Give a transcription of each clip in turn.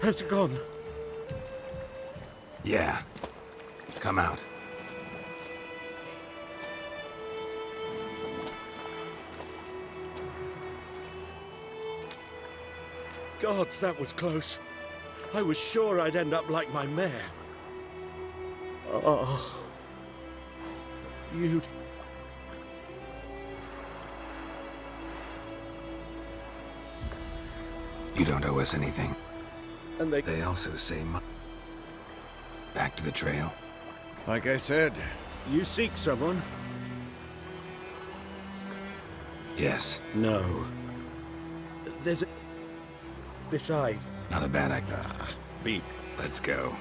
Has it gone? Yeah. Come out. Gods, that was close. I was sure I'd end up like my mare. Oh. You'd... You don't owe us anything. And they. They also say mu- Back to the trail. Like I said, You seek someone? Yes. No. There's a. Besides. Not a bad idea. Ah, be. Let's go.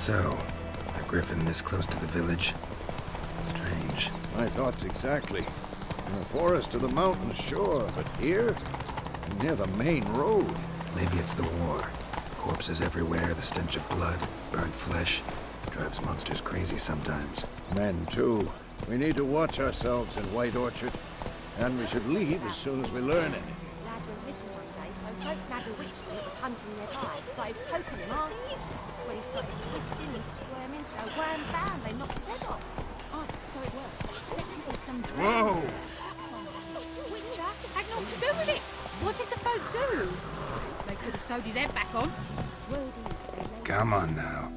So, a griffin this close to the village? Strange. my thoughts exactly. In the forest or the mountains, sure, but here? Near the main road. Maybe it's the war. Corpses everywhere, the stench of blood, burnt flesh. Drives monsters crazy sometimes. Men, too. We need to watch ourselves in White Orchard. And we should leave as soon as we learn anything. Day, so folk nagged which when it was hunting their hides, started poking him arsehole. When he started twisting and squirming, so wham bam, they knocked his head off. Oh, so it worked. Except it was some Whoa! Witcher had naught to do with it. What did the folk do? They could have sewed his head back on. Word is they lay Come on now.